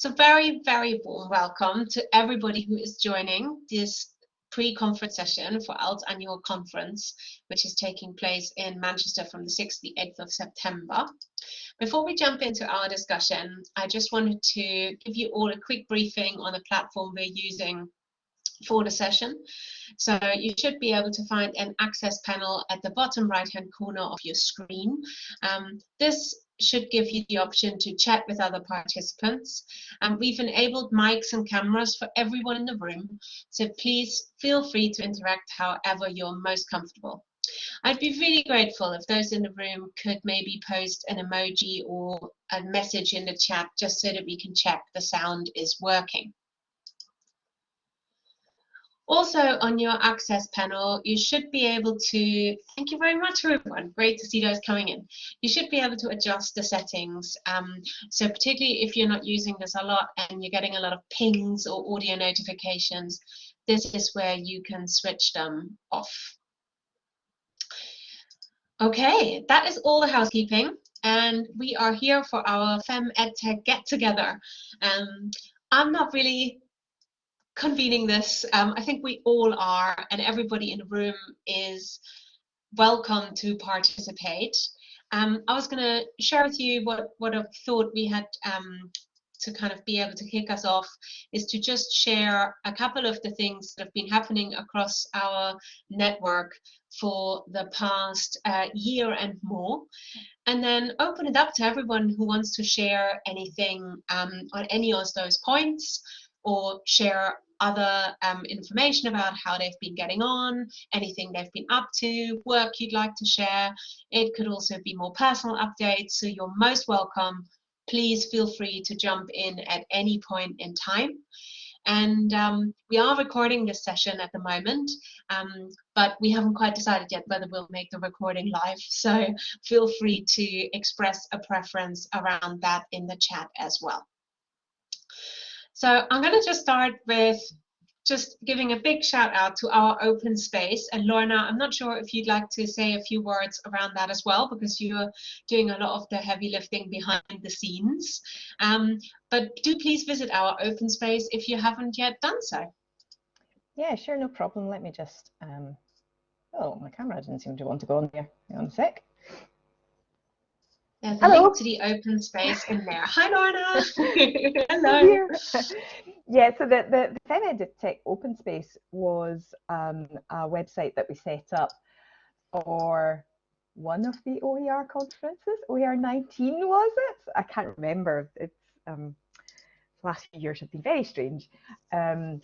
So very, very warm welcome to everybody who is joining this pre-conference session for ALT annual conference, which is taking place in Manchester from the 6th to the 8th of September. Before we jump into our discussion, I just wanted to give you all a quick briefing on the platform we're using for the session. So you should be able to find an access panel at the bottom right hand corner of your screen. Um, this should give you the option to chat with other participants. And we've enabled mics and cameras for everyone in the room, so please feel free to interact however you're most comfortable. I'd be really grateful if those in the room could maybe post an emoji or a message in the chat just so that we can check the sound is working. Also on your access panel, you should be able to, thank you very much everyone, great to see those coming in. You should be able to adjust the settings. Um, so particularly if you're not using this a lot and you're getting a lot of pings or audio notifications, this is where you can switch them off. Okay, that is all the housekeeping and we are here for our Fem EdTech get together. Um, I'm not really convening this. Um, I think we all are, and everybody in the room is welcome to participate. Um, I was going to share with you what, what I thought we had um, to kind of be able to kick us off is to just share a couple of the things that have been happening across our network for the past uh, year and more, and then open it up to everyone who wants to share anything um, on any of those points or share other um, information about how they've been getting on, anything they've been up to, work you'd like to share. It could also be more personal updates, so you're most welcome. Please feel free to jump in at any point in time. And um, we are recording this session at the moment, um, but we haven't quite decided yet whether we'll make the recording live. So feel free to express a preference around that in the chat as well. So I'm going to just start with just giving a big shout out to our open space. And Lorna, I'm not sure if you'd like to say a few words around that as well, because you're doing a lot of the heavy lifting behind the scenes. Um, but do please visit our open space if you haven't yet done so. Yeah, sure, no problem. Let me just, um, oh, my camera didn't seem to want to go on there. Hang on a sec. There's a Hello. link to the open space in there. Hi, Lorna. Hello. yeah, so the, the, the FemEd Tech Open Space was um, a website that we set up for one of the OER conferences. OER 19 was it? I can't remember. It's um, last few years have been very strange. Um,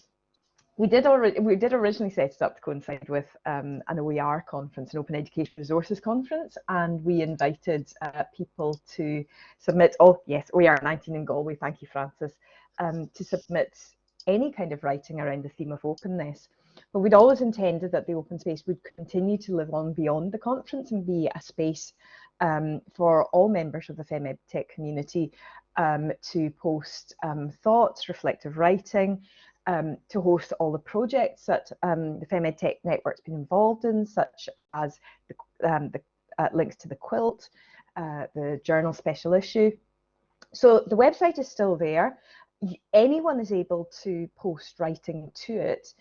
we did already we did originally set it up to coincide with um, an OER conference, an Open Education Resources conference, and we invited uh, people to submit. Oh yes, OER 19 in Galway. Thank you, Frances. Um, to submit any kind of writing around the theme of openness. But we'd always intended that the open space would continue to live on beyond the conference and be a space um, for all members of the FemEdTech community um, to post um, thoughts, reflective writing, um, to host all the projects that um, the FemEd Tech Network's been involved in, such as the, um, the uh, links to the quilt, uh, the journal special issue. So the website is still there. Anyone is able to post writing to it.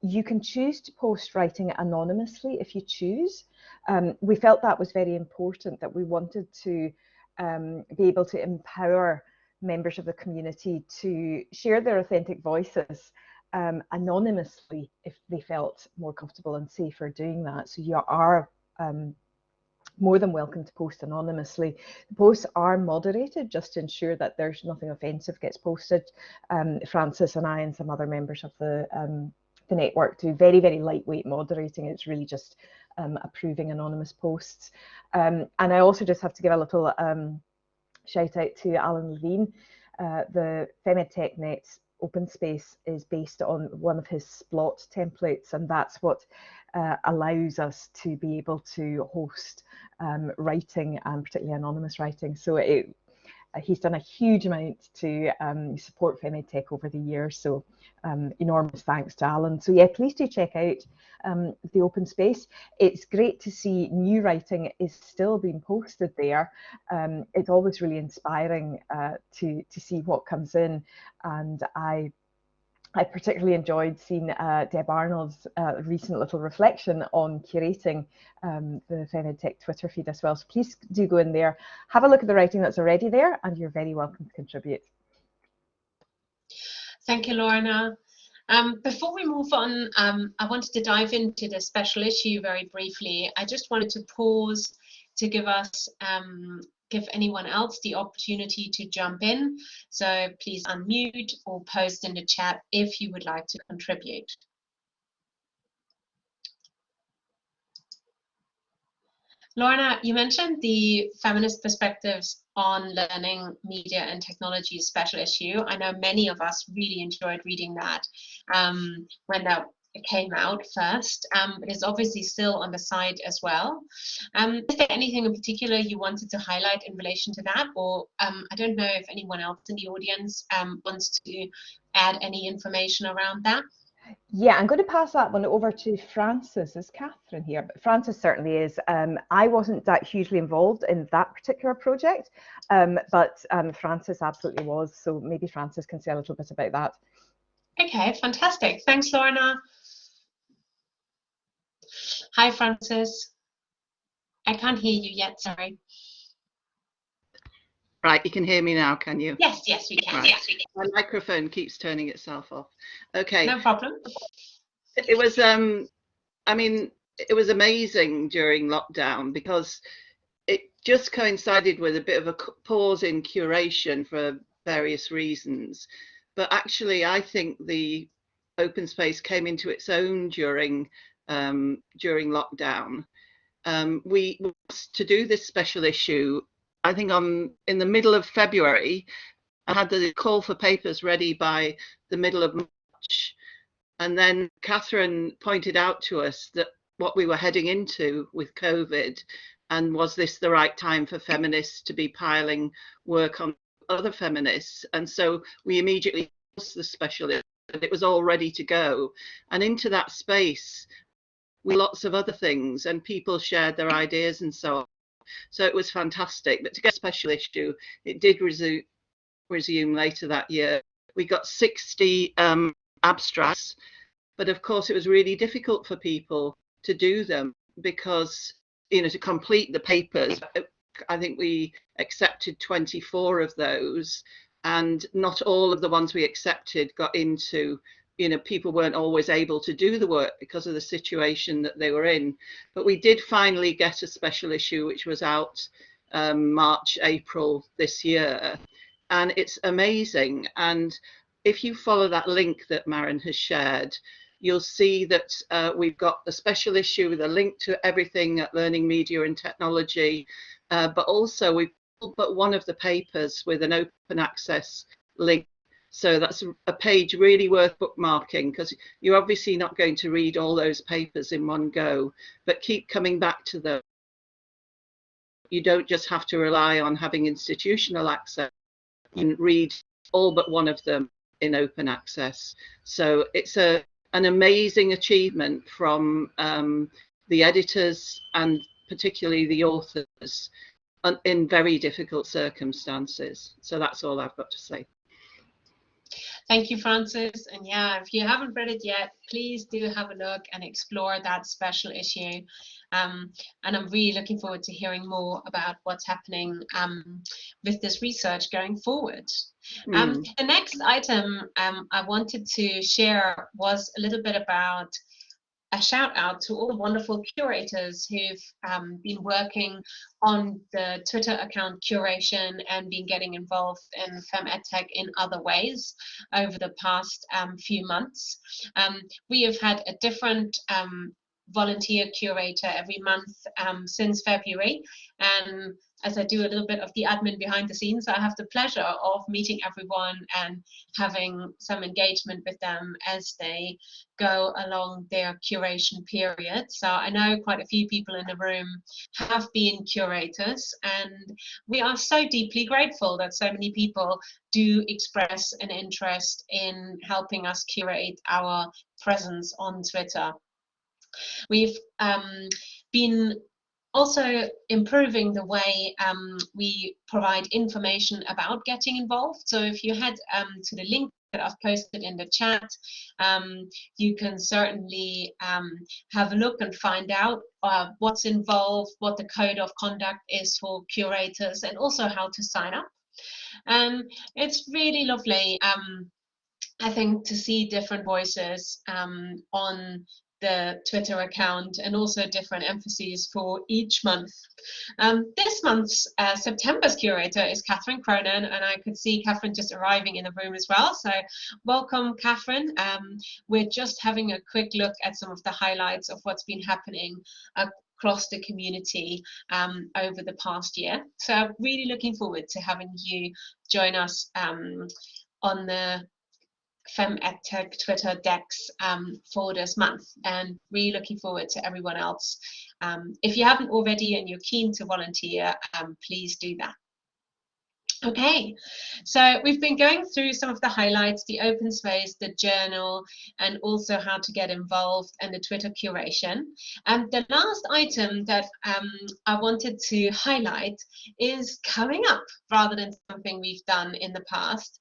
You can choose to post writing anonymously if you choose. Um, we felt that was very important, that we wanted to um, be able to empower members of the community to share their authentic voices um, anonymously if they felt more comfortable and safer doing that. So you are um, more than welcome to post anonymously. The posts are moderated just to ensure that there's nothing offensive gets posted. Um, Frances and I and some other members of the um, the network do very, very lightweight moderating. It's really just um, approving anonymous posts. Um, and I also just have to give a little um, shout out to Alan Levine. Uh, the FemEd open space is based on one of his Splot templates, and that's what uh, allows us to be able to host um, writing and particularly anonymous writing. So it, uh, he's done a huge amount to um, support FemEdTech over the years. So um, enormous thanks to Alan. So yeah, please do check out um, the open space. It's great to see new writing is still being posted there. Um, it's always really inspiring uh, to, to see what comes in. And I I particularly enjoyed seeing uh, Deb Arnold's uh, recent little reflection on curating um, the FemEdTech Twitter feed as well. So please do go in there, have a look at the writing that's already there, and you're very welcome to contribute. Thank you, Lorna. Um, before we move on, um, I wanted to dive into the special issue very briefly. I just wanted to pause to give us um, give anyone else the opportunity to jump in. So please unmute or post in the chat if you would like to contribute. Lorna, you mentioned the feminist perspectives on learning media and technology special issue. I know many of us really enjoyed reading that um, when that came out first, um, but it's obviously still on the site as well. Um, is there anything in particular you wanted to highlight in relation to that? Or um, I don't know if anyone else in the audience um, wants to add any information around that. Yeah, I'm going to pass that one over to Frances. Is Catherine here? But Frances certainly is. Um, I wasn't that hugely involved in that particular project, um, but um, Frances absolutely was. So maybe Frances can say a little bit about that. Okay, fantastic. Thanks, Lorna. Hi, Frances. I can't hear you yet, sorry. Right, you can hear me now, can you? Yes, yes, we can. Right. Yes, we can. My microphone keeps turning itself off. Okay. No problem. It was, um, I mean, it was amazing during lockdown because it just coincided with a bit of a pause in curation for various reasons. But actually, I think the open space came into its own during um, during lockdown. Um, we to do this special issue I think on in the middle of February, I had the call for papers ready by the middle of March. And then Catherine pointed out to us that what we were heading into with COVID and was this the right time for feminists to be piling work on other feminists? And so we immediately the specialist and it was all ready to go. And into that space, with lots of other things, and people shared their ideas and so on. So it was fantastic. But to get a special issue, it did resume, resume later that year. We got 60 um, abstracts, but of course it was really difficult for people to do them because, you know, to complete the papers, I think we accepted 24 of those and not all of the ones we accepted got into you know people weren't always able to do the work because of the situation that they were in. But we did finally get a special issue which was out um, march april this year. And it's amazing. And if you follow that link that Maren has shared you'll see that uh, we've got a special issue with a link to everything at learning media and technology. Uh, but also we've put one of the papers with an open access link so that's a page really worth bookmarking because you're obviously not going to read all those papers in one go, but keep coming back to them. You don't just have to rely on having institutional access. Can read all but one of them in open access. So it's a an amazing achievement from um, the editors and particularly the authors in very difficult circumstances. So that's all I've got to say. Thank you, Frances. And yeah, if you haven't read it yet, please do have a look and explore that special issue. Um, and I'm really looking forward to hearing more about what's happening um, with this research going forward. Mm. Um, the next item um, I wanted to share was a little bit about a shout out to all the wonderful curators who've um, been working on the Twitter account curation and been getting involved in FemEdTech in other ways over the past um, few months. Um, we have had a different um, volunteer curator every month um, since February and as I do a little bit of the admin behind the scenes, I have the pleasure of meeting everyone and having some engagement with them as they go along their curation period. So I know quite a few people in the room have been curators, and we are so deeply grateful that so many people do express an interest in helping us curate our presence on Twitter. We've um, been also improving the way um, we provide information about getting involved. So if you head um, to the link that I've posted in the chat, um, you can certainly um, have a look and find out uh, what's involved, what the code of conduct is for curators, and also how to sign up. Um, it's really lovely, um, I think, to see different voices on the Twitter account and also different emphases for each month. Um, this month's uh, September's curator is Catherine Cronin, and I could see Catherine just arriving in the room as well. So, welcome, Catherine. Um, we're just having a quick look at some of the highlights of what's been happening across the community um, over the past year. So, really looking forward to having you join us um, on the FemEdTech Twitter Dex um, for this month and really looking forward to everyone else. Um, if you haven't already and you're keen to volunteer, um, please do that. Okay, so we've been going through some of the highlights, the open space, the journal, and also how to get involved and the Twitter curation. And the last item that um, I wanted to highlight is coming up rather than something we've done in the past.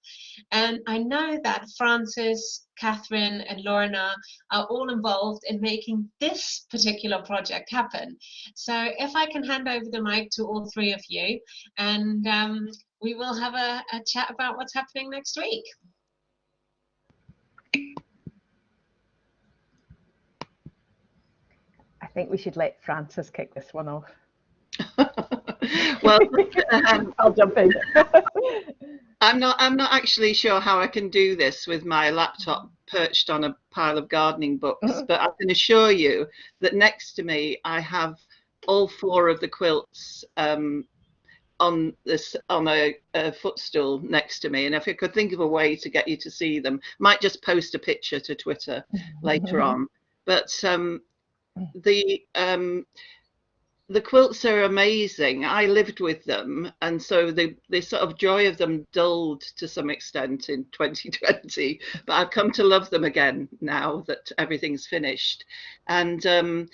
And I know that Frances, Catherine, and Lorna are all involved in making this particular project happen. So if I can hand over the mic to all three of you and um, we will have a, a chat about what's happening next week. I think we should let Frances kick this one off. well, um, I'll jump in. I'm not. I'm not actually sure how I can do this with my laptop perched on a pile of gardening books, mm-hmm. but I can assure you that next to me I have all four of the quilts um, on this on a, a, footstool next to me and if i could think of a way to get you to see them might just post a picture to twitter later on but um, the um, the quilts are amazing. I lived with them and so the the sort of joy of them dulled to some extent in 2020 but i've come to love them again now that everything's finished. And um,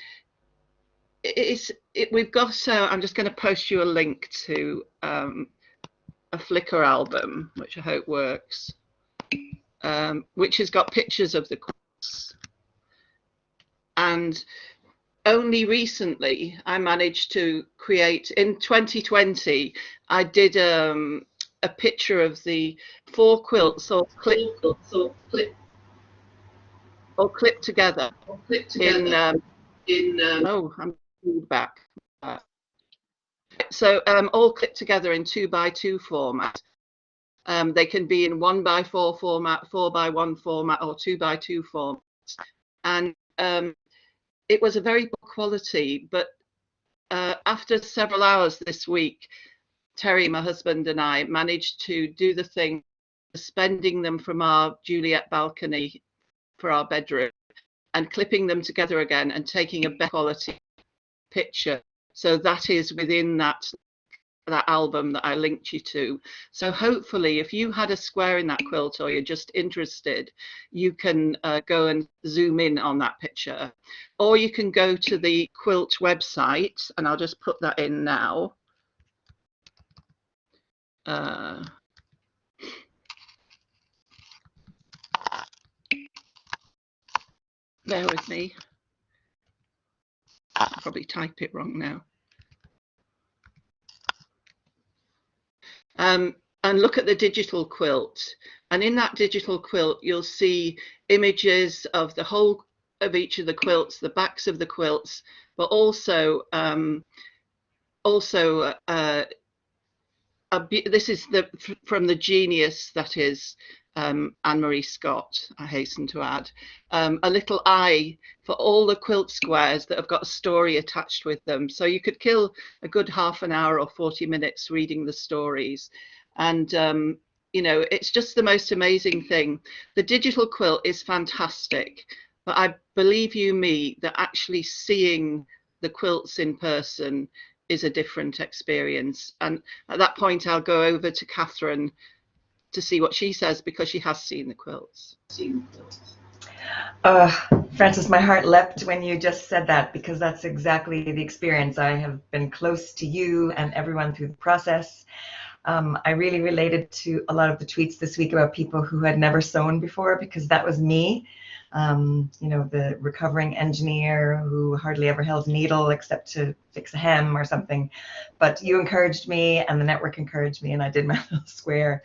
it's it, we've got uh, i'm just going to post you a link to um, a flickr album which i hope works um, which has got pictures of the quilts. And only recently i managed to create in 2020 i did um, a picture of the four quilts or clip or clip or clipped together, or clipped together in um, in um, oh i'm feedback. So um, all clipped together in two by two format. Um, they can be in one by four format, four by one format, or two by two format. And um, it was a very poor quality, but uh, after several hours this week, Terry, my husband, and I managed to do the thing, suspending them from our Juliet balcony for our bedroom and clipping them together again and taking a better quality picture. So that is within that that album that I linked you to. So hopefully if you had a square in that quilt or you're just interested, you can uh, go and zoom in on that picture. Or you can go to the quilt website and I'll just put that in now. Uh, bear with me. I'll probably type it wrong now. Um, and look at the digital quilt. And in that digital quilt, you'll see images of the whole of each of the quilts, the backs of the quilts, but also um, also uh, a, this is the from the genius that is um, Anne Marie Scott. I hasten to add um, a little eye for all the quilt squares that have got a story attached with them. So you could kill a good half an hour or forty minutes reading the stories, and um, you know it's just the most amazing thing. The digital quilt is fantastic, but I believe you me that actually seeing the quilts in person is a different experience. And at that point, I'll go over to Catherine to see what she says because she has seen the quilts. Uh, Frances, my heart leapt when you just said that because that's exactly the experience. I have been close to you and everyone through the process. Um, I really related to a lot of the tweets this week about people who had never sewn before because that was me. Um, you know, the recovering engineer who hardly ever held a needle except to fix a hem or something. But you encouraged me and the network encouraged me and I did my little square.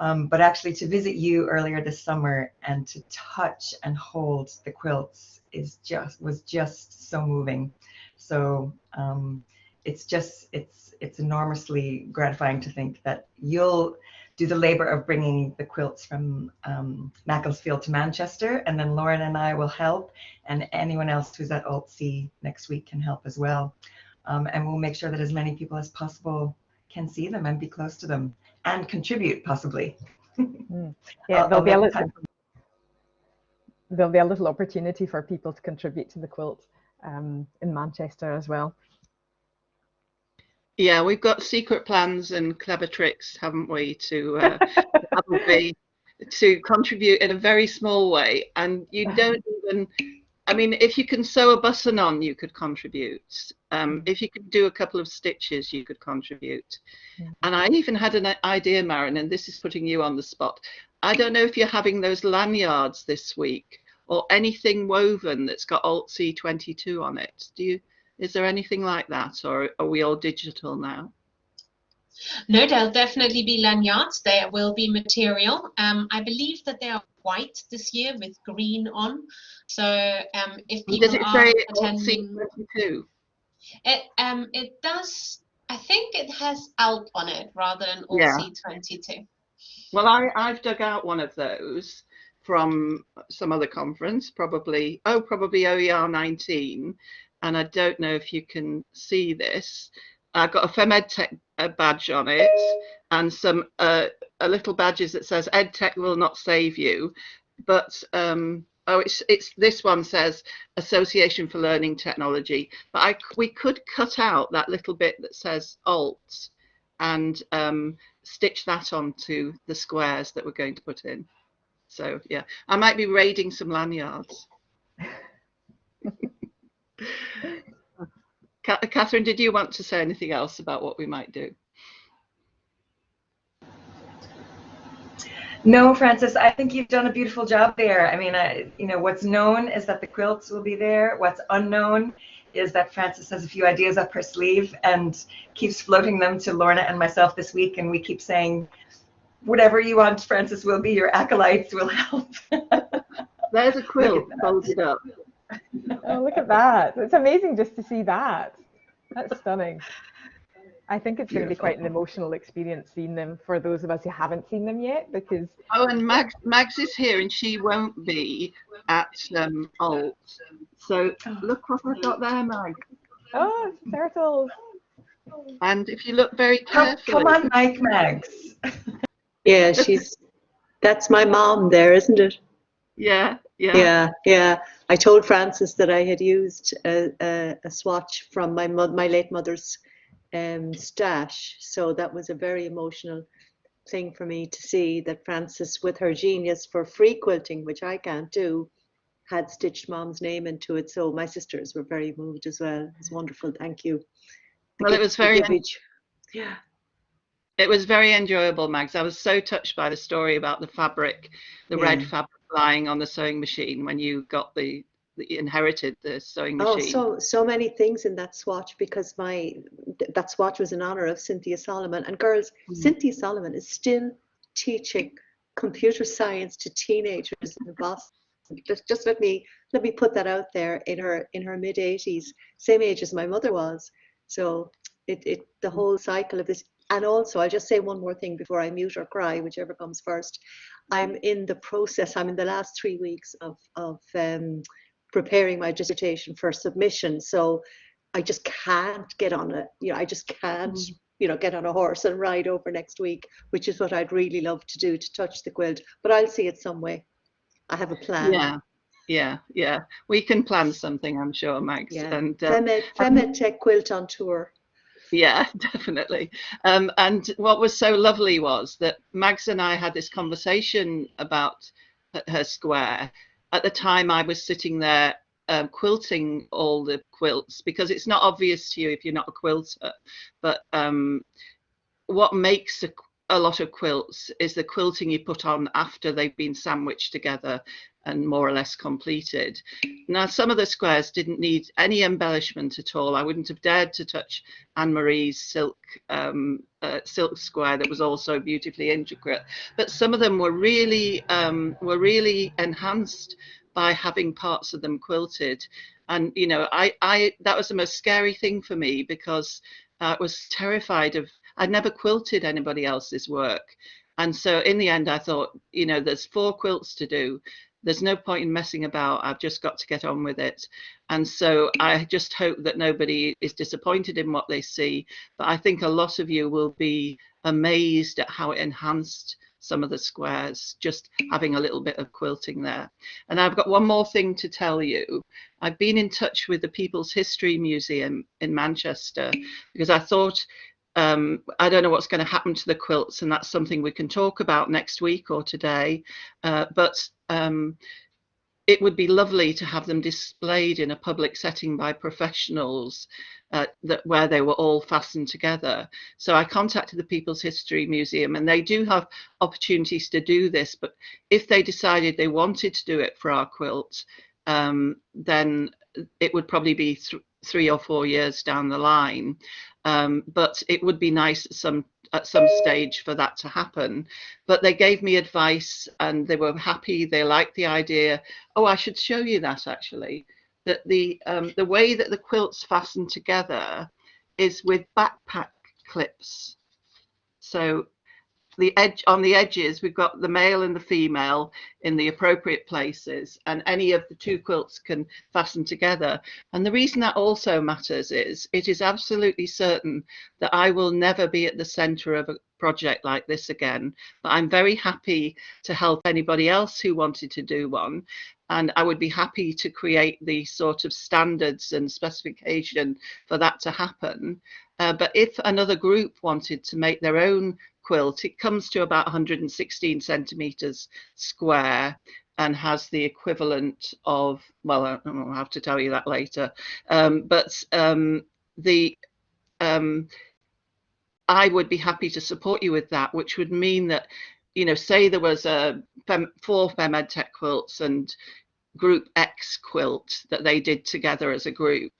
Um, but actually to visit you earlier this summer and to touch and hold the quilts is just was just so moving. So um, it's just it's it's enormously gratifying to think that you'll do the labor of bringing the quilts from um, Macclesfield to Manchester, and then Lauren and I will help, and anyone else who's at AltC next week can help as well. Um, and we'll make sure that as many people as possible can see them and be close to them and contribute possibly. Mm. Yeah, there'll be a little there'll be a little opportunity for people to contribute to the quilt um, in Manchester as well. Yeah, we've got secret plans and clever tricks, haven't we, to uh, probably to contribute in a very small way. And you don't even, I mean, if you can sew a button on, you could contribute. Um, if you could do a couple of stitches, you could contribute. Yeah. And I even had an idea, Maren, and this is putting you on the spot. I don't know if you're having those lanyards this week or anything woven that's got Alt C22 on it. Do you? Is there anything like that, or are we all digital now? No, there'll definitely be lanyards. There will be material. Um, I believe that there are white this year with green on. So um, if people Does it are say attending, C22? it um it does. I think it has out on it rather than all Yeah. C22. Well, I, I've dug out one of those from some other conference, probably, oh, probably OER 19. And I don't know if you can see this. I've got a FemEdTech uh, badge on it and some uh, a little badges that says EdTech will not save you. But, um, oh, it's, it's this one says Association for Learning Technology. But I, we could cut out that little bit that says alt and um, stitch that onto the squares that we're going to put in. So yeah, I might be raiding some lanyards. Catherine, did you want to say anything else about what we might do? No, Frances, I think you've done a beautiful job there. I mean, I, you know, what's known is that the quilts will be there. What's unknown is that Frances has a few ideas up her sleeve and keeps floating them to Lorna and myself this week. And we keep saying, whatever you want, Frances, will be your acolytes, will help. There's a quilt folded up. Oh, look at that. It's amazing just to see that. That's stunning. I think it's going to be quite an emotional experience seeing them for those of us who haven't seen them yet because Oh, and Mags, Mags is here and she won't be at um, Alt. So look what I've got there, Mag. oh, turtles. And if you look very come, carefully, come on, Mike Mags. Yeah, she's that's my mom there, isn't it? yeah, yeah, Yeah, yeah. I told Frances that I had used a, a, a swatch from my mo- my late mother's um, stash, so that was a very emotional thing for me to see that Frances, with her genius for free quilting, which I can't do, had stitched mom's name into it. So my sisters were very moved as well. It was wonderful. Thank you. The Well, it was very-. Yeah. It was very enjoyable, Mags. I was so touched by the story about the fabric, the red fabric lying on the sewing machine when you got the inherited the sewing machine. Oh, so so many things in that swatch because my that swatch was in honor of Cynthia Solomon. And girls, Mm. Cynthia Solomon is still teaching computer science to teenagers in Boston. Just, just let me let me put that out there. In her in her mid 80s, same age as my mother was. So it, it the whole cycle of this and also, I'll just say one more thing before I mute or cry, whichever comes first. I'm in the process, I'm in the last three weeks of, of um, preparing my dissertation for submission. So I just can't get on it. You know, I just can't, Mm. you know, get on a horse and ride over next week, which is what I'd really love to do to touch the quilt. But I'll see it some way. I have a plan. Yeah, yeah, yeah. We can plan something, I'm sure, Mags. Yeah. And uh, Femed, Femed Tech Quilt on tour. Yeah, definitely. Um, and what was so lovely was that Mags and I had this conversation about her square. At the time, I was sitting there um, quilting all the quilts because it's not obvious to you if you're not a quilter. But um, what makes a, a lot of quilts is the quilting you put on after they've been sandwiched together and more or less completed. Now, some of the squares didn't need any embellishment at all. I wouldn't have dared to touch Anne Marie's silk um, uh, silk square that was also beautifully intricate. But some of them were really um, were really enhanced by having parts of them quilted. And you know, I, I that was the most scary thing for me because I was terrified of. I'd never quilted anybody else's work, and so in the end, I thought, you know, there's four quilts to do. There's no point in messing about. I've just got to get on with it. And so I just hope that nobody is disappointed in what they see. But I think a lot of you will be amazed at how it enhanced some of the squares, just having a little bit of quilting there. And I've got one more thing to tell you. I've been in touch with the People's History Museum in Manchester because I thought um, I don't know what's going to happen to the quilts, and that's something we can talk about next week or today. Uh, but um, it would be lovely to have them displayed in a public setting by professionals uh, that where they were all fastened together. So I contacted the People's History Museum, and they do have opportunities to do this. But if they decided they wanted to do it for our quilt, um, then it would probably be th three or four years down the line. Um, but it would be nice at some at some stage for that to happen. But they gave me advice and they were happy. They liked the idea. Oh, I should show you that actually. That the um, the way that the quilts fasten together is with backpack clips. So the edge on the edges we've got the male and the female in the appropriate places and any of the two quilts can fasten together. And the reason that also matters is it is absolutely certain that I will never be at the center of a project like this again but I'm very happy to help anybody else who wanted to do one and I would be happy to create the sort of standards and specification for that to happen. Uh, but if another group wanted to make their own quilt. It comes to about 116 centimeters square and has the equivalent of, well, I'll have to tell you that later. Um, but um, the um, I would be happy to support you with that, which would mean that, you know, say there was a fem, four FemEdTech quilts and group X quilt that they did together as a group.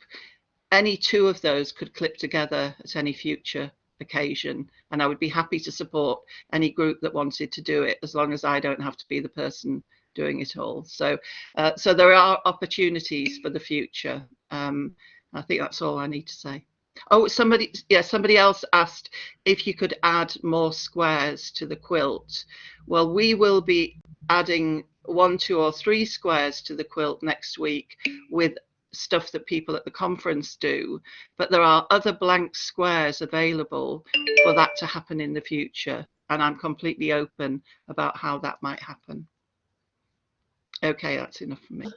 Any two of those could clip together at any future occasion and I would be happy to support any group that wanted to do it as long as I don't have to be the person doing it all. So, uh, so there are opportunities for the future. Um, I think that's all I need to say. Oh, somebody, yeah, somebody else asked if you could add more squares to the quilt. Well, we will be adding one, two, or three squares to the quilt next week with stuff that people at the conference do, but there are other blank squares available for that to happen in the future. And I'm completely open about how that might happen. Okay, that's enough for me.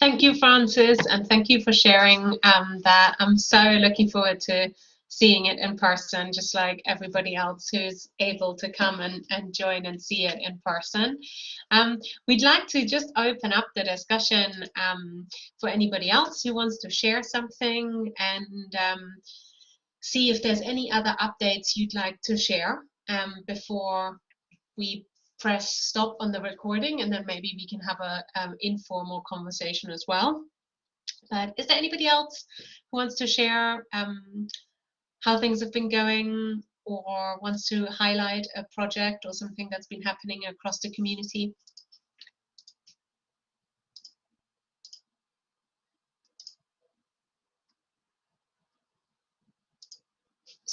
Thank you, Frances, and thank you for sharing um, that. I'm so looking forward to seeing it in person, just like everybody else who's able to come and, and join and see it in person. Um, we'd like to just open up the discussion um, for anybody else who wants to share something and um, see if there's any other updates you'd like to share um, before we press stop on the recording and then maybe we can have a um, informal conversation as well. But is there anybody else who wants to share um, how things have been going or wants to highlight a project or something that's been happening across the community?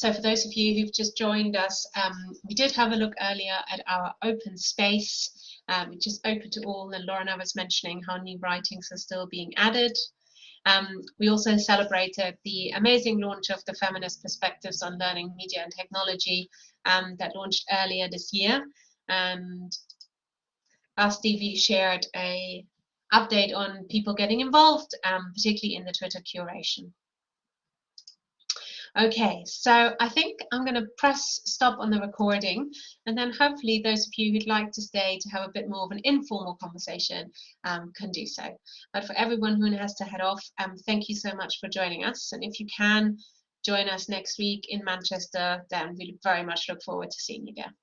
so for those of you who've just joined us, um, we did have a look earlier at our open space, um, which is open to all, and Lorna was mentioning how new writings are still being added. Um, we also celebrated the amazing launch of the Feminist Perspectives on Learning, Media and Technology um, that launched earlier this year. And last Stevie shared a update on people getting involved, um, particularly in the Twitter curation. Okay, so I think I'm going to press stop on the recording and then hopefully those of you who'd like to stay to have a bit more of an informal conversation um, can do so. But for everyone who has to head off, um, thank you so much for joining us. And if you can join us next week in Manchester, then we very much look forward to seeing you there.